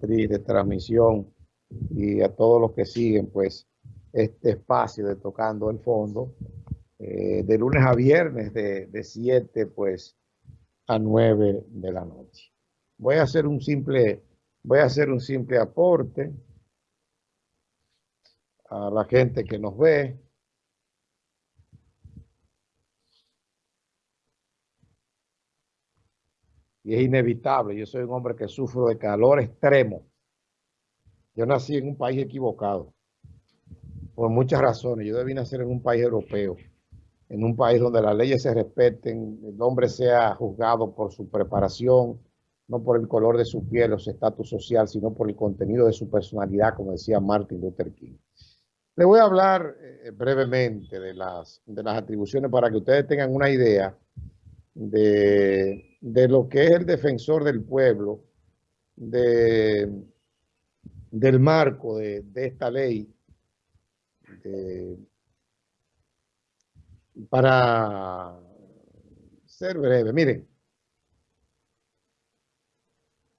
de transmisión y a todos los que siguen pues este espacio de Tocando el Fondo eh, de lunes a viernes de, de 7 pues a 9 de la noche. Voy a hacer un simple, voy a hacer un simple aporte a la gente que nos ve. Y es inevitable, yo soy un hombre que sufro de calor extremo. Yo nací en un país equivocado, por muchas razones. Yo debí nacer en un país europeo, en un país donde las leyes se respeten, el hombre sea juzgado por su preparación, no por el color de su piel o su estatus social, sino por el contenido de su personalidad, como decía Martin Luther King. Le voy a hablar eh, brevemente de las, de las atribuciones para que ustedes tengan una idea de, de lo que es el defensor del pueblo, de del marco de, esta ley para ser breve, miren,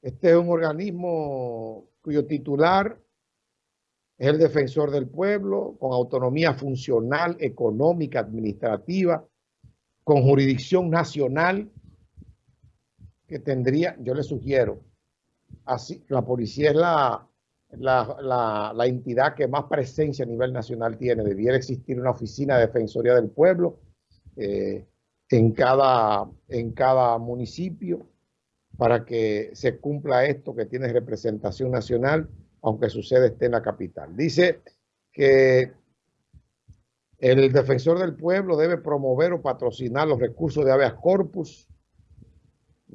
este es un organismo cuyo titular es el defensor del pueblo, con autonomía funcional, económica, administrativa, con jurisdicción nacional, que tendría, yo le sugiero, así, la policía es la, la, la, entidad que más presencia a nivel nacional tiene. Debiera existir una oficina de Defensoría del Pueblo eh, en, cada, en cada municipio para que se cumpla esto que tiene representación nacional, aunque sucede esté en la capital. Dice que el defensor del pueblo debe promover o patrocinar los recursos de habeas corpus,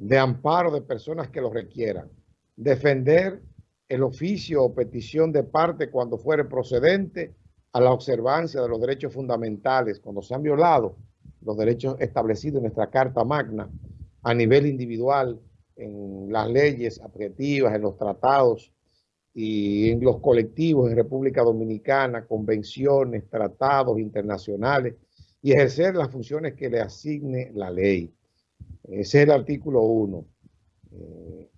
de amparo de personas que lo requieran, defender el oficio o petición de parte cuando fuere procedente a la observancia de los derechos fundamentales, cuando se han violado los derechos establecidos en nuestra Carta Magna a nivel individual, en las leyes objetivas, en los tratados y en los colectivos en República Dominicana, convenciones, tratados internacionales y ejercer las funciones que le asigne la ley. Ese es el artículo 1. Eh,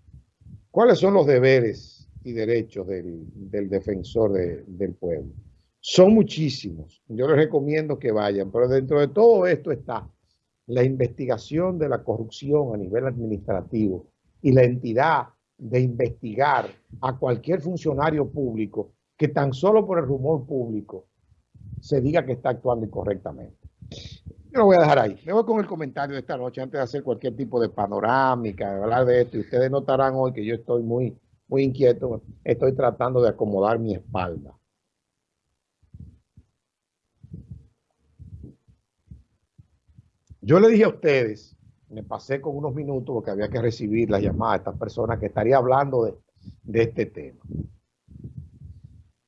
¿Cuáles son los deberes y derechos del, defensor del pueblo. Son muchísimos. Yo les recomiendo que vayan, pero dentro de todo esto está la investigación de la corrupción a nivel administrativo y la entidad de investigar a cualquier funcionario público que tan solo por el rumor público se diga que está actuando incorrectamente. Yo lo voy a dejar ahí. Me voy con el comentario de esta noche antes de hacer cualquier tipo de panorámica, de hablar de esto. Y ustedes notarán hoy que yo estoy muy muy inquieto, estoy tratando de acomodar mi espalda. Yo le dije a ustedes, me pasé con unos minutos porque había que recibir la llamada de estas personas que estaría hablando de, de este tema.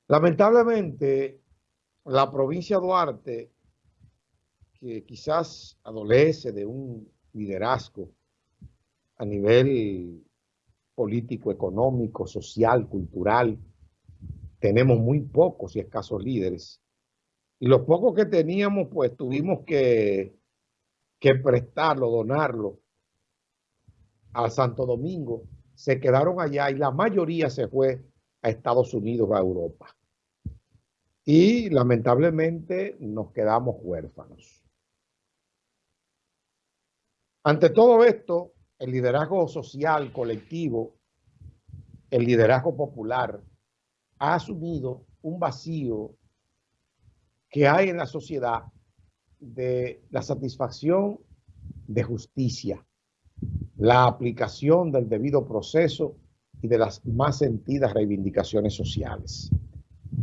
Lamentablemente, la provincia de Duarte, que quizás adolece de un liderazgo a nivel político, económico, social, cultural. Tenemos muy pocos y escasos líderes. Y los pocos que teníamos, pues tuvimos que, que prestarlo, donarlo a Santo Domingo. Se quedaron allá y la mayoría se fue a Estados Unidos, a Europa. Y lamentablemente nos quedamos huérfanos. Ante todo esto, el liderazgo social colectivo, el liderazgo popular, ha asumido un vacío que hay en la sociedad de la satisfacción de justicia, la aplicación del debido proceso y de las más sentidas reivindicaciones sociales.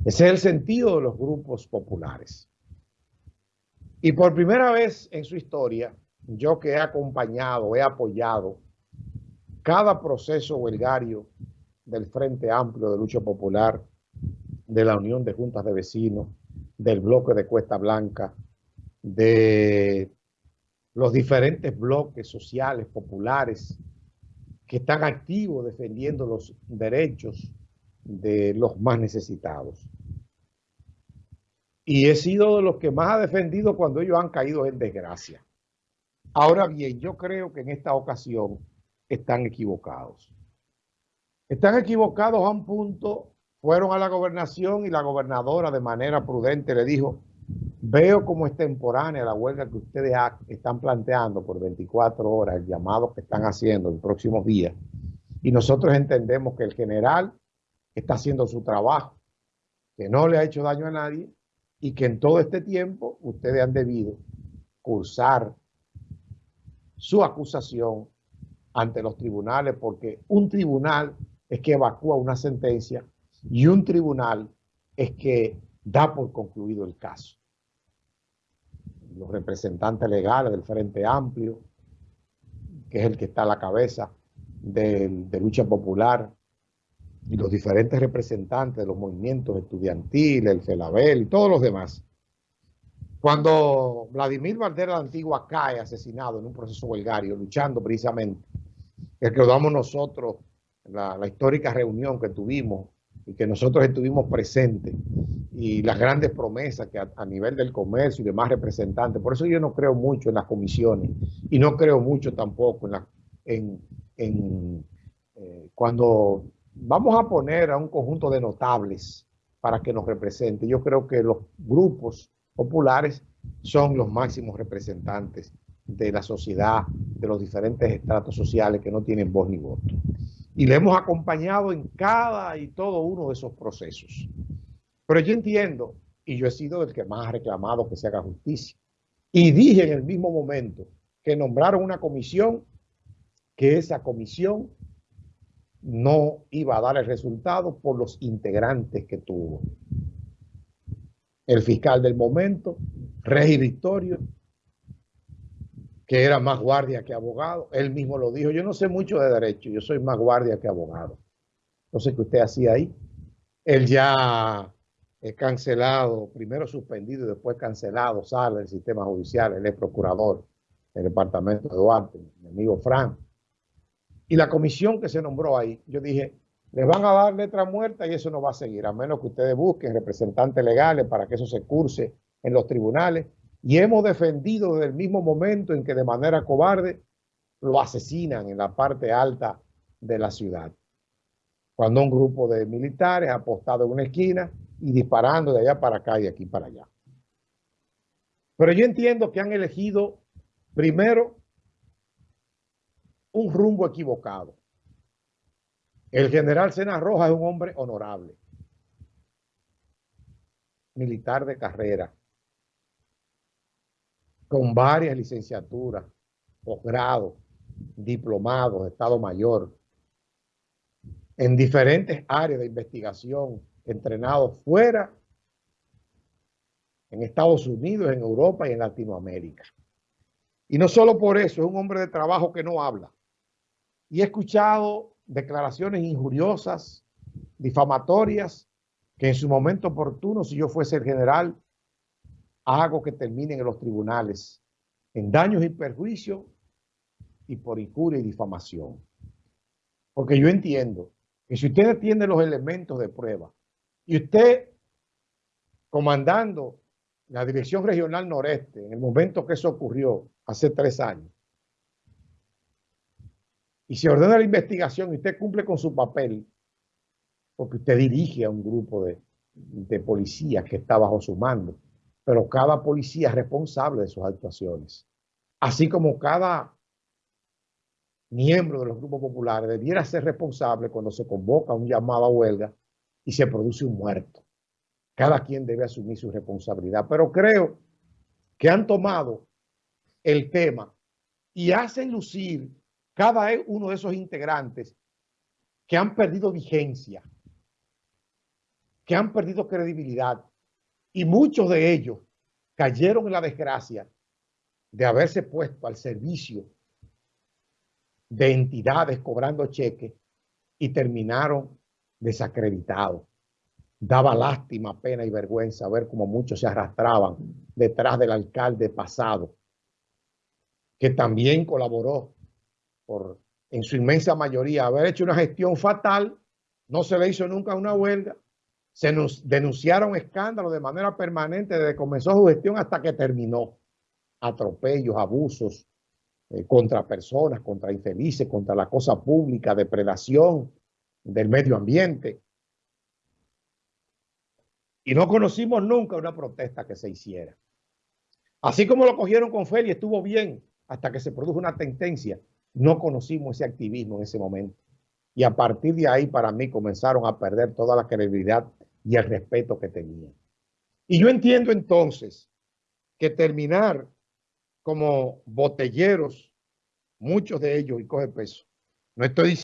Ese es el sentido de los grupos populares. Y por primera vez en su historia, yo que he acompañado, he apoyado cada proceso huelgario del Frente Amplio de Lucha Popular, de la Unión de Juntas de Vecinos, del bloque de Cuesta Blanca, de los diferentes bloques sociales, populares, que están activos defendiendo los derechos de los más necesitados. Y he sido de los que más ha defendido cuando ellos han caído en desgracia. Ahora bien, yo creo que en esta ocasión están equivocados. Están equivocados a un punto, fueron a la gobernación y la gobernadora de manera prudente le dijo, veo como es temporánea la huelga que ustedes están planteando por 24 horas, el llamado que están haciendo en próximos días, y nosotros entendemos que el general está haciendo su trabajo, que no le ha hecho daño a nadie y que en todo este tiempo ustedes han debido cursar su acusación ante los tribunales porque un tribunal es que evacúa una sentencia y un tribunal es que da por concluido el caso. Los representantes legales del Frente Amplio, que es el que está a la cabeza de, lucha popular, y los diferentes representantes de los movimientos estudiantiles, el FELABEL y todos los demás. Cuando Vladimir Valdera la Antigua cae asesinado en un proceso huelgario, luchando precisamente, que recordamos nosotros la, la histórica reunión que tuvimos y que nosotros estuvimos presentes y las grandes promesas que a, nivel del comercio y demás representantes. Por eso yo no creo mucho en las comisiones y no creo mucho tampoco en, la, en, en eh, cuando vamos a poner a un conjunto de notables para que nos represente. Yo creo que los grupos populares son los máximos representantes de la sociedad, de los diferentes estratos sociales que no tienen voz ni voto. Y le hemos acompañado en cada y todo uno de esos procesos. Pero yo entiendo, y yo he sido el que más ha reclamado que se haga justicia. Y dije en el mismo momento que nombraron una comisión, que esa comisión no iba a dar el resultado por los integrantes que tuvo. El fiscal del momento, Regi Victorio, que era más guardia que abogado, él mismo lo dijo, yo no sé mucho de derecho, yo soy más guardia que abogado. No sé qué usted hacía ahí. Él ya es cancelado, primero suspendido y después cancelado, sale del sistema judicial, él es procurador del departamento de Duarte, mi amigo Frank y la comisión que se nombró ahí, yo dije, les van a dar letra muerta y eso no va a seguir, a menos que ustedes busquen representantes legales para que eso se curse en los tribunales. Y hemos defendido desde el mismo momento en que de manera cobarde lo asesinan en la parte alta de la ciudad. Cuando un grupo de militares apostado en una esquina y disparando de allá para acá y aquí para allá. Pero yo entiendo que han elegido primero un rumbo equivocado. El general Sena Roja es un hombre honorable, militar de carrera, con varias licenciaturas, posgrado, diplomados Estado Mayor, en diferentes áreas de investigación, entrenado fuera, en Estados Unidos, en Europa y en Latinoamérica. Y no solo por eso, es un hombre de trabajo que no habla. Y he escuchado declaraciones injuriosas, difamatorias, que en su momento oportuno, si yo fuese el general, hago que terminen en los tribunales en daños y perjuicios y por injuria y difamación. Porque yo entiendo que si usted tiene los elementos de prueba y usted comandando la Dirección Regional Noreste en el momento que eso ocurrió hace tres años, y se ordena la investigación y usted cumple con su papel, porque usted dirige a un grupo de, de policías que está bajo su mando, pero cada policía es responsable de sus actuaciones, así como cada miembro de los grupos populares debiera ser responsable cuando se convoca un llamado a huelga y se produce un muerto. Cada quien debe asumir su responsabilidad, pero creo que han tomado el tema y hacen lucir cada uno de esos integrantes que han perdido vigencia, que han perdido credibilidad, y muchos de ellos cayeron en la desgracia de haberse puesto al servicio de entidades cobrando cheques y terminaron desacreditados. Daba lástima, pena y vergüenza ver cómo muchos se arrastraban detrás del alcalde pasado, que también colaboró por en su inmensa mayoría haber hecho una gestión fatal, no se le hizo nunca una huelga, se nos denunciaron escándalos de manera permanente desde que comenzó su gestión hasta que terminó. Atropellos, abusos eh, contra personas, contra infelices, contra la cosa pública, depredación, del medio ambiente. Y no conocimos nunca una protesta que se hiciera. Así como lo cogieron con Feli, estuvo bien hasta que se produjo una tendencia. No conocimos ese activismo en ese momento. Y a partir de ahí, para mí, comenzaron a perder toda la credibilidad y el respeto que tenían. Y yo entiendo entonces que terminar como botelleros, muchos de ellos, y coge peso. No estoy diciendo